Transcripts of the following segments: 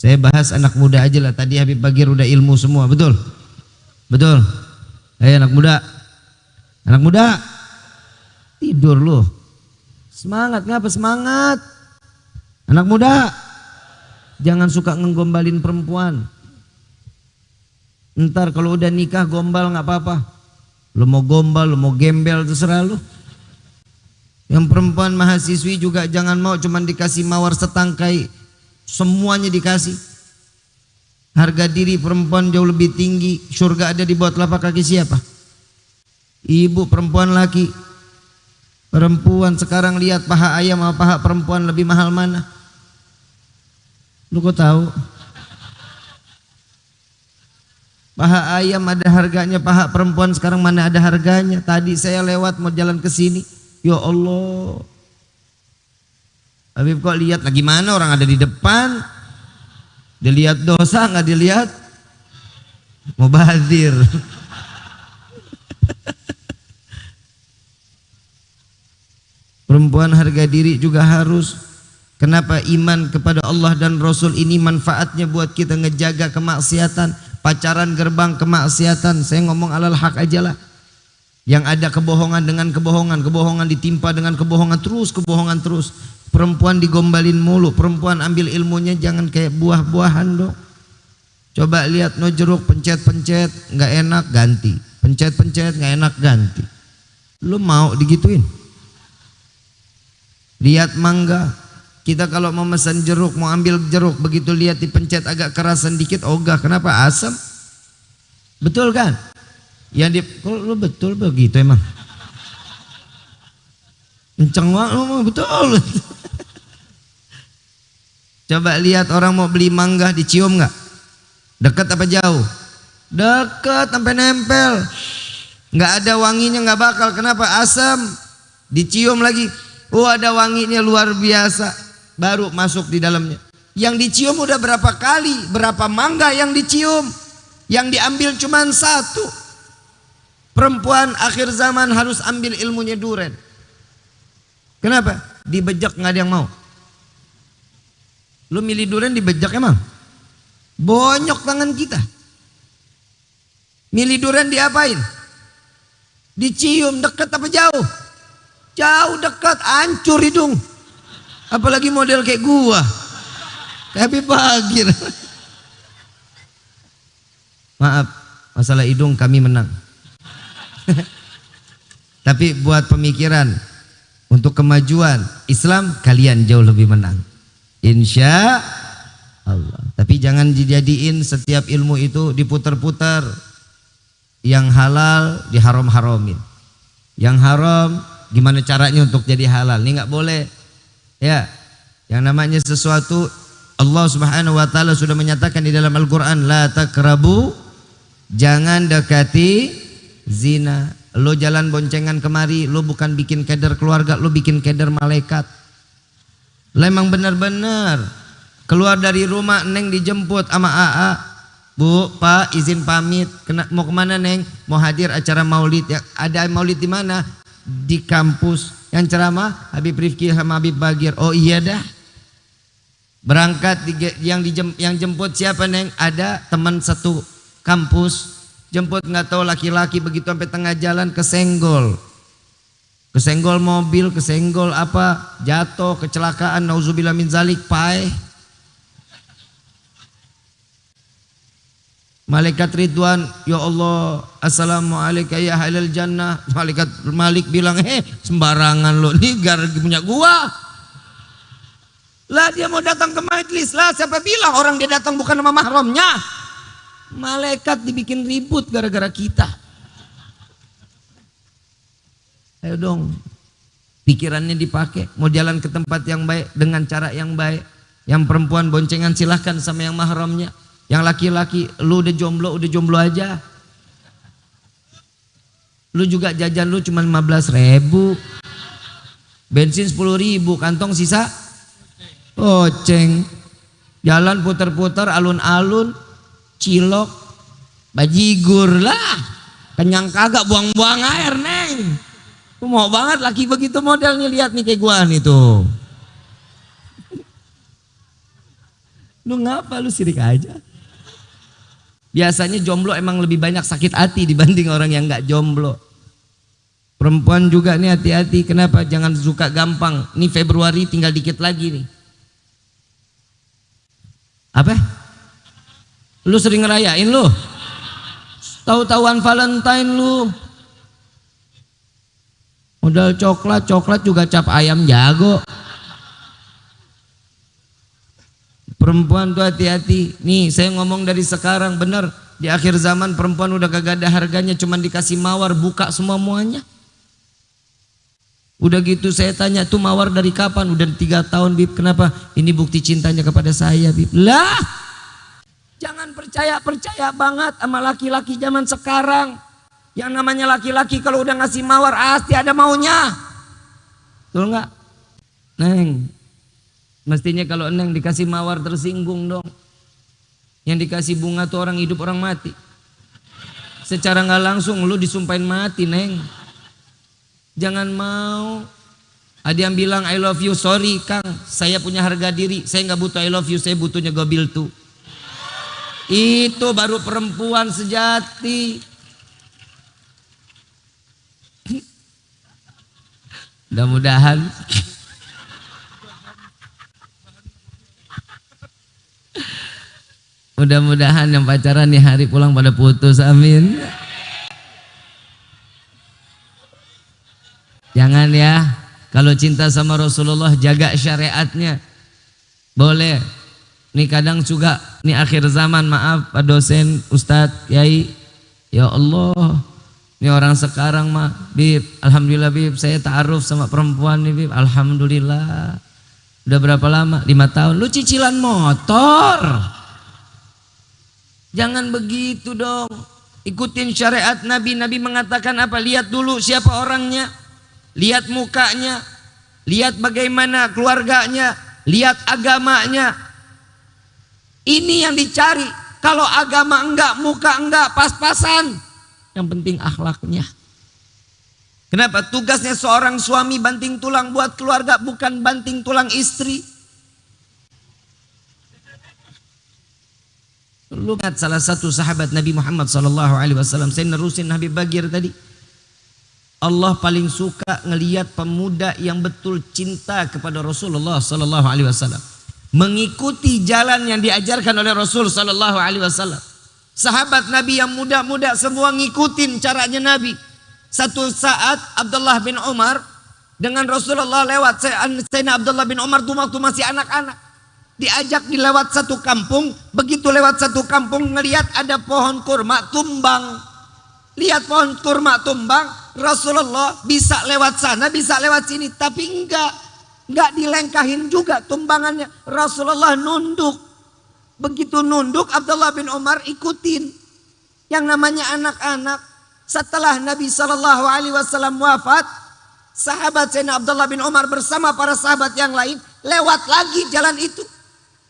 Saya bahas anak muda aja lah. Tadi Habib Bagir udah ilmu semua, betul? Betul. Eh anak muda. Anak muda. Tidur lu. Semangat ngapa semangat? Anak muda. Jangan suka ngegombalin perempuan. Ntar kalau udah nikah gombal nggak apa-apa. Lu mau gombal, lu mau gembel terserah lu. Yang perempuan mahasiswi juga jangan mau cuman dikasih mawar setangkai Semuanya dikasih. Harga diri perempuan jauh lebih tinggi. Surga ada di bawah telapak kaki siapa? Ibu perempuan laki. Perempuan sekarang lihat paha ayam sama paha perempuan lebih mahal mana? Lu kok tahu? Paha ayam ada harganya, paha perempuan sekarang mana ada harganya? Tadi saya lewat mau jalan ke sini. Ya Allah, Habib kok lihat lagi mana orang ada di depan. Dilihat dosa nggak dilihat mubazir. Perempuan harga diri juga harus. Kenapa iman kepada Allah dan Rasul ini manfaatnya buat kita ngejaga kemaksiatan, pacaran gerbang kemaksiatan. Saya ngomong alal hak aja lah. Yang ada kebohongan dengan kebohongan, kebohongan ditimpa dengan kebohongan terus, kebohongan terus. Perempuan digombalin mulu, perempuan ambil ilmunya jangan kayak buah-buahan dong. Coba lihat no jeruk pencet-pencet nggak enak ganti, pencet-pencet nggak enak ganti. Lu mau digituin? Lihat mangga, kita kalau mau pesan jeruk, mau ambil jeruk, begitu lihat dipencet agak kerasan dikit, ogah. Kenapa? Asam. Betul kan? Yang di, kalau lu betul begitu emang. Kenceng banget, betul. Coba lihat orang mau beli mangga dicium nggak? Dekat apa jauh? Dekat sampai nempel. Nggak ada wanginya nggak bakal. Kenapa? Asam. Dicium lagi. Oh ada wanginya luar biasa. Baru masuk di dalamnya. Yang dicium udah berapa kali? Berapa mangga yang dicium? Yang diambil cuma satu. Perempuan akhir zaman harus ambil ilmunya duren. Kenapa? Dibejak nggak ada yang mau. Lu milih durian dibejak emang? Bonyok tangan kita. Milih durian diapain? Dicium dekat apa jauh? Jauh dekat, hancur hidung. Apalagi model kayak gua. Kayak pagi. Maaf, masalah hidung kami menang. Tapi buat pemikiran untuk kemajuan Islam kalian jauh lebih menang. Insya Allah. Tapi jangan dijadiin setiap ilmu itu diputar-putar. Yang halal diharam-haramin. Yang haram gimana caranya untuk jadi halal. Ini nggak boleh. Ya. Yang namanya sesuatu Allah Subhanahu wa taala sudah menyatakan di dalam Al-Qur'an la takrabu jangan dekati zina. Lo jalan boncengan kemari, lo bukan bikin keder keluarga, lo bikin keder malaikat. Lemang benar-benar keluar dari rumah Neng dijemput sama AA. Bu, Pak, izin pamit. Kena, mau ke mana Neng? Mau hadir acara maulid. Ya, ada maulid di mana? Di kampus. Yang ceramah Habib Rifki sama Habib Bagir. Oh iya dah. Berangkat yang dijem, yang jemput siapa Neng? Ada teman satu kampus. Jemput nggak tahu laki-laki begitu sampai tengah jalan kesenggol Kesenggol mobil, kesenggol apa, jatuh, kecelakaan, nauzubillah min zalik, pai. Malaikat Ridwan, ya Allah, Assalamualaikum ya halal jannah. Malaikat Malik bilang, eh sembarangan lo, nih gara punya gua. Lah dia mau datang ke majlis lah, siapa bilang orang dia datang bukan sama mahramnya. Malaikat dibikin ribut gara-gara kita. Ayo dong, pikirannya dipakai. Mau jalan ke tempat yang baik dengan cara yang baik. Yang perempuan boncengan silahkan sama yang mahramnya. Yang laki-laki, lu udah jomblo, udah jomblo aja. Lu juga jajan lu cuma 15 ribu. Bensin 10 ribu, kantong sisa. Oceng. Jalan putar-putar, alun-alun, cilok, bajigur lah. Kenyang kagak buang-buang air, Neng. Mau banget laki begitu modelnya lihat nih kayak gua nih tuh. Lu ngapa lu sirik aja? Biasanya jomblo emang lebih banyak sakit hati dibanding orang yang nggak jomblo. Perempuan juga nih hati-hati. Kenapa? Jangan suka gampang. Ini Februari tinggal dikit lagi nih. Apa? Lu sering ngerayain lu? Tahu-tahuan Valentine lu. Modal coklat, coklat juga cap ayam jago. Perempuan tuh hati-hati. Nih saya ngomong dari sekarang benar. Di akhir zaman perempuan udah kagak ada harganya. Cuman dikasih mawar buka semua muanya. Udah gitu saya tanya tuh mawar dari kapan? Udah tiga tahun Bib. Kenapa? Ini bukti cintanya kepada saya Bib. Lah. Jangan percaya-percaya banget sama laki-laki zaman sekarang. Yang namanya laki-laki kalau udah ngasih mawar pasti ada maunya. Betul nggak? Neng, Mestinya kalau Neng dikasih mawar tersinggung dong. Yang dikasih bunga tuh orang hidup orang mati. Secara nggak langsung lu disumpahin mati Neng. Jangan mau. Ada yang bilang I love you, sorry Kang, saya punya harga diri, saya nggak butuh I love you, saya butuhnya gobil tuh. Itu baru perempuan sejati. Mudah-mudahan Mudah-mudahan yang pacaran nih hari pulang pada putus. Amin. Jangan ya. Kalau cinta sama Rasulullah jaga syariatnya. Boleh. Nih kadang juga nih akhir zaman maaf Pak dosen, Ustadz, Yai. Ya Allah. Ini orang sekarang mah, Bib, Alhamdulillah Bib, saya ta'aruf sama perempuan nih Bib, Alhamdulillah. Udah berapa lama? Lima tahun. Lu cicilan motor. Jangan begitu dong. Ikutin syariat Nabi. Nabi mengatakan apa? Lihat dulu siapa orangnya. Lihat mukanya. Lihat bagaimana keluarganya. Lihat agamanya. Ini yang dicari. Kalau agama enggak, muka enggak, pas-pasan. Yang penting akhlaknya. Kenapa? Tugasnya seorang suami banting tulang buat keluarga, bukan banting tulang istri. Lu lihat salah satu sahabat Nabi Muhammad sallallahu alaihi wasallam, saya nerusin Nabi Bagir tadi. Allah paling suka ngelihat pemuda yang betul cinta kepada Rasulullah sallallahu alaihi wasallam. Mengikuti jalan yang diajarkan oleh Rasul sallallahu alaihi wasallam. Sahabat Nabi yang muda-muda semua ngikutin caranya Nabi. Satu saat Abdullah bin Umar dengan Rasulullah lewat. Sayyidina Abdullah bin Umar tuh waktu masih anak-anak diajak dilewat satu kampung, begitu lewat satu kampung ngelihat ada pohon kurma tumbang. Lihat pohon kurma tumbang, Rasulullah bisa lewat sana, bisa lewat sini, tapi enggak. Enggak dilengkahin juga tumbangannya. Rasulullah nunduk. Begitu nunduk, Abdullah bin Umar ikutin. Yang namanya anak-anak. Setelah Nabi Shallallahu Alaihi Wasallam wafat, sahabat Sayyidina Abdullah bin Umar bersama para sahabat yang lain lewat lagi jalan itu.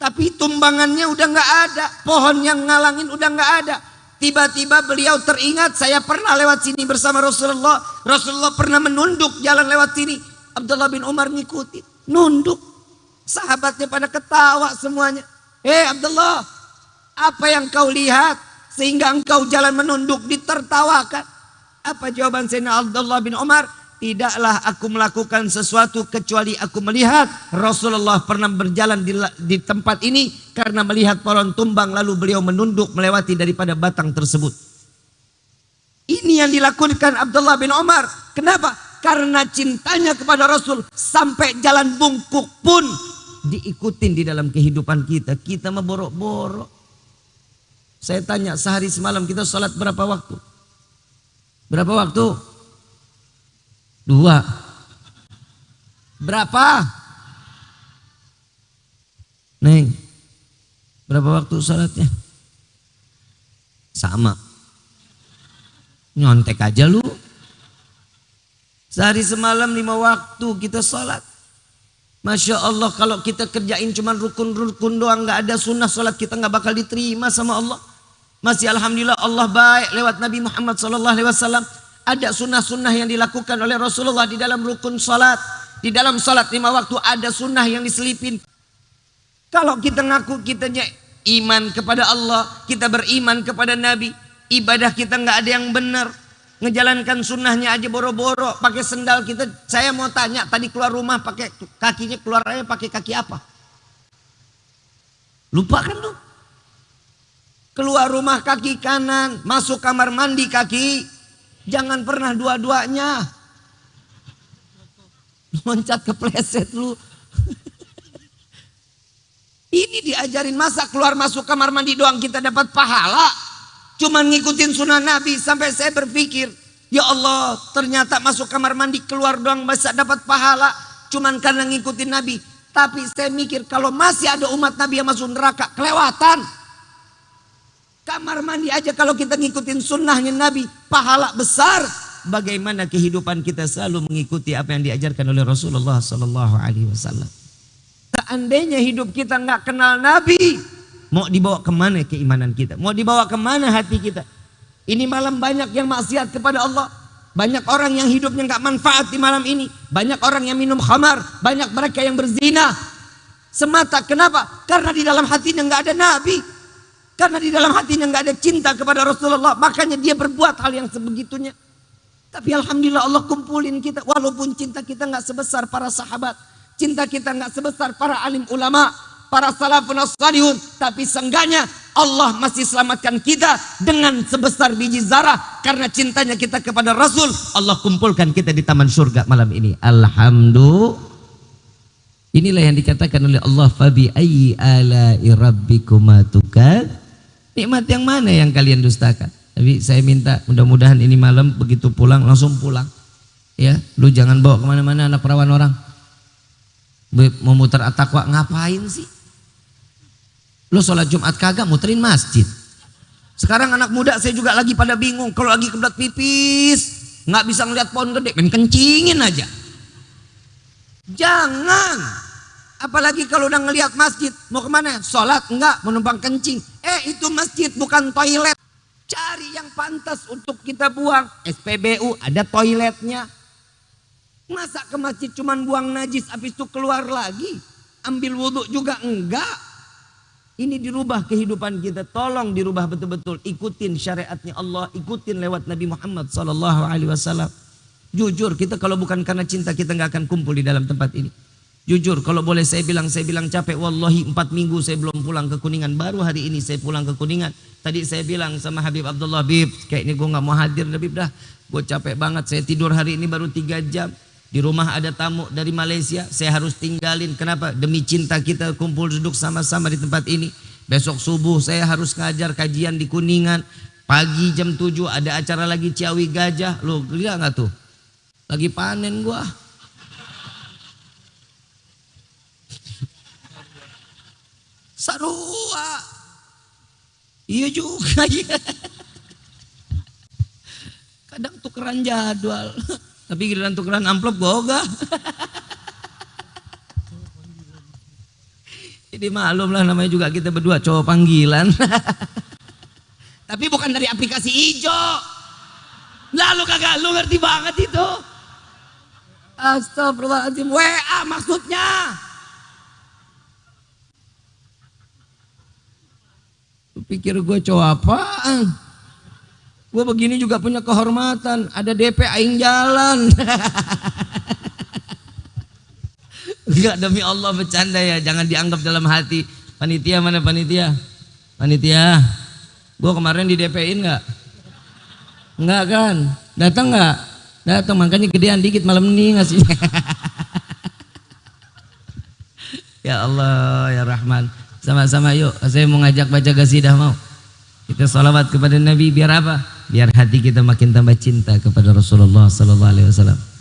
Tapi tumbangannya udah nggak ada, pohon yang ngalangin udah nggak ada. Tiba-tiba beliau teringat saya pernah lewat sini bersama Rasulullah. Rasulullah pernah menunduk jalan lewat sini. Abdullah bin Umar ngikutin, nunduk. Sahabatnya pada ketawa semuanya. Hei Abdullah, apa yang kau lihat sehingga engkau jalan menunduk ditertawakan? Apa jawaban Sayyidina Abdullah bin Umar? Tidaklah aku melakukan sesuatu kecuali aku melihat Rasulullah pernah berjalan di, di tempat ini karena melihat pohon tumbang lalu beliau menunduk melewati daripada batang tersebut. Ini yang dilakukan Abdullah bin Umar. Kenapa? Karena cintanya kepada Rasul sampai jalan bungkuk pun diikutin di dalam kehidupan kita. Kita memborok-borok. Saya tanya sehari semalam kita sholat berapa waktu? Berapa waktu? Dua. Berapa? Neng. Berapa waktu sholatnya? Sama. Nyontek aja lu. Sehari semalam lima waktu kita sholat. Masya Allah kalau kita kerjain cuma rukun-rukun doang nggak ada sunnah sholat kita nggak bakal diterima sama Allah. Masih Alhamdulillah Allah baik lewat Nabi Muhammad Sallallahu Alaihi Wasallam ada sunnah-sunnah yang dilakukan oleh Rasulullah di dalam rukun salat. Di dalam salat lima waktu ada sunnah yang diselipin. Kalau kita ngaku kitanya iman kepada Allah, kita beriman kepada Nabi, ibadah kita nggak ada yang benar, ngejalankan sunnahnya aja boro-boro, pakai sendal kita. Saya mau tanya, tadi keluar rumah pakai kakinya keluar aja pakai kaki apa? Lupa kan lu? Keluar rumah kaki kanan, masuk kamar mandi kaki, jangan pernah dua-duanya. Loncat kepleset lu. Ini diajarin masa keluar masuk kamar mandi doang kita dapat pahala. Cuman ngikutin sunnah Nabi sampai saya berpikir, ya Allah ternyata masuk kamar mandi keluar doang bisa dapat pahala. Cuman karena ngikutin Nabi. Tapi saya mikir kalau masih ada umat Nabi yang masuk neraka, kelewatan. Kamar mandi aja kalau kita ngikutin sunnahnya Nabi, pahala besar. Bagaimana kehidupan kita selalu mengikuti apa yang diajarkan oleh Rasulullah Sallallahu Alaihi Wasallam. Seandainya hidup kita nggak kenal Nabi, mau dibawa ke mana keimanan kita? Mau dibawa ke mana hati kita? Ini malam banyak yang maksiat kepada Allah. Banyak orang yang hidupnya nggak manfaat di malam ini. Banyak orang yang minum khamar. Banyak mereka yang berzina. Semata kenapa? Karena di dalam hatinya nggak ada Nabi. Karena di dalam hatinya nggak ada cinta kepada Rasulullah. Makanya dia berbuat hal yang sebegitunya. Tapi Alhamdulillah Allah kumpulin kita. Walaupun cinta kita nggak sebesar para sahabat. Cinta kita nggak sebesar para alim ulama, para salafun salihun, tapi seenggaknya Allah masih selamatkan kita dengan sebesar biji zarah karena cintanya kita kepada Rasul. Allah kumpulkan kita di taman surga malam ini. Alhamdulillah. Inilah yang dikatakan oleh Allah fabi ayyi ala'i rabbikuma tukad. Nikmat yang mana yang kalian dustakan? Tapi saya minta mudah-mudahan ini malam begitu pulang langsung pulang. Ya, lu jangan bawa ke mana-mana anak perawan orang mau muter atakwa ngapain sih? Lo sholat Jumat kagak muterin masjid. Sekarang anak muda saya juga lagi pada bingung. Kalau lagi kebelat pipis, nggak bisa ngeliat pohon gede, main kencingin aja. Jangan. Apalagi kalau udah ngeliat masjid, mau ke mana? Sholat enggak, menumpang kencing. Eh itu masjid bukan toilet. Cari yang pantas untuk kita buang. SPBU ada toiletnya. Masa ke masjid cuman buang najis habis itu keluar lagi? Ambil wudhu juga enggak. Ini dirubah kehidupan kita. Tolong dirubah betul-betul. Ikutin syariatnya Allah. Ikutin lewat Nabi Muhammad Sallallahu Alaihi Wasallam. Jujur kita kalau bukan karena cinta kita nggak akan kumpul di dalam tempat ini. Jujur kalau boleh saya bilang saya bilang capek. Wallahi empat minggu saya belum pulang ke Kuningan. Baru hari ini saya pulang ke Kuningan. Tadi saya bilang sama Habib Abdullah Habib. Kayak ini gue nggak mau hadir Habib dah. Gue capek banget. Saya tidur hari ini baru tiga jam. Di rumah ada tamu dari Malaysia, saya harus tinggalin. Kenapa? Demi cinta kita kumpul duduk sama-sama di tempat ini. Besok subuh saya harus ngajar kajian di Kuningan. Pagi jam 7 ada acara lagi Ciawi Gajah. Lo lihat nggak tuh? Lagi panen gua. Sarua. Iya juga ya. Kadang tukeran jadwal. Tapi giliran tukeran amplop boga. Jadi malum lah namanya juga kita berdua cowok panggilan. Tapi bukan dari aplikasi hijau. Lalu kagak lu ngerti banget itu. Astagfirullahaladzim. WA maksudnya. Pikir gue cowok apaan? Gue begini juga punya kehormatan. Ada DP aing jalan. Enggak demi Allah bercanda ya. Jangan dianggap dalam hati. Panitia mana panitia? Panitia. Gue kemarin di DP-in enggak? Enggak kan? Datang enggak? Datang makanya gedean dikit malam ini ngasihnya. ya Allah ya Rahman. Sama-sama yuk. Saya mau ngajak baca gasidah mau. Kita salawat kepada Nabi biar apa? Biar hati kita makin tambah cinta kepada Rasulullah sallallahu alaihi wasallam